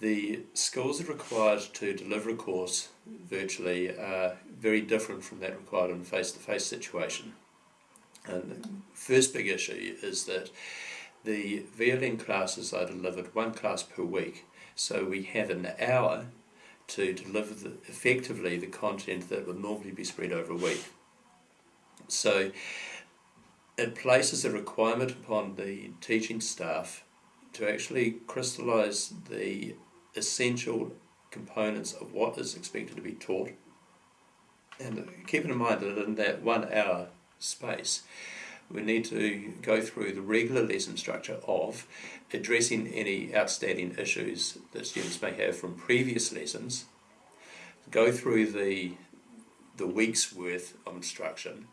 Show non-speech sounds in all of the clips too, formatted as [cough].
The skills required to deliver a course virtually are very different from that required in a face-to-face situation. And the first big issue is that the VLN classes are delivered one class per week, so we have an hour to deliver the, effectively the content that would normally be spread over a week. So it places a requirement upon the teaching staff to actually crystallise the essential components of what is expected to be taught. And keeping in mind that in that one hour space, we need to go through the regular lesson structure of addressing any outstanding issues that students may have from previous lessons, go through the, the week's worth of instruction,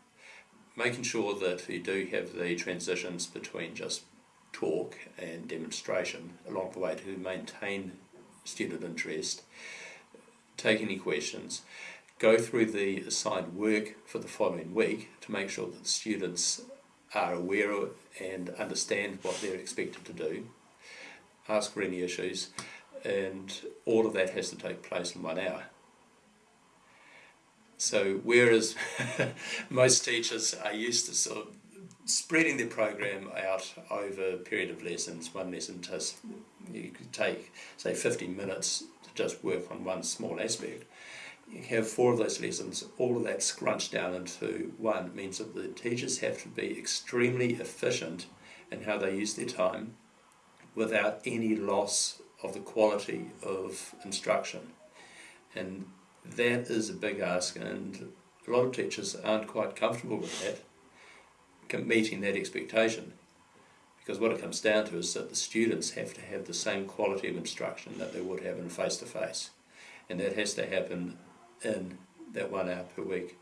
making sure that you do have the transitions between just talk and demonstration along the way to maintain student interest, take any questions, go through the assigned work for the following week to make sure that students are aware and understand what they're expected to do, ask for any issues, and all of that has to take place in one hour. So whereas [laughs] most teachers are used to sort of spreading the program out over a period of lessons, one lesson just you could take say 15 minutes to just work on one small aspect. You have four of those lessons, all of that scrunched down into one it means that the teachers have to be extremely efficient in how they use their time without any loss of the quality of instruction. And that is a big ask and a lot of teachers aren't quite comfortable with that, meeting that expectation. Because what it comes down to is that the students have to have the same quality of instruction that they would have in face-to-face. -face. And that has to happen in that one hour per week.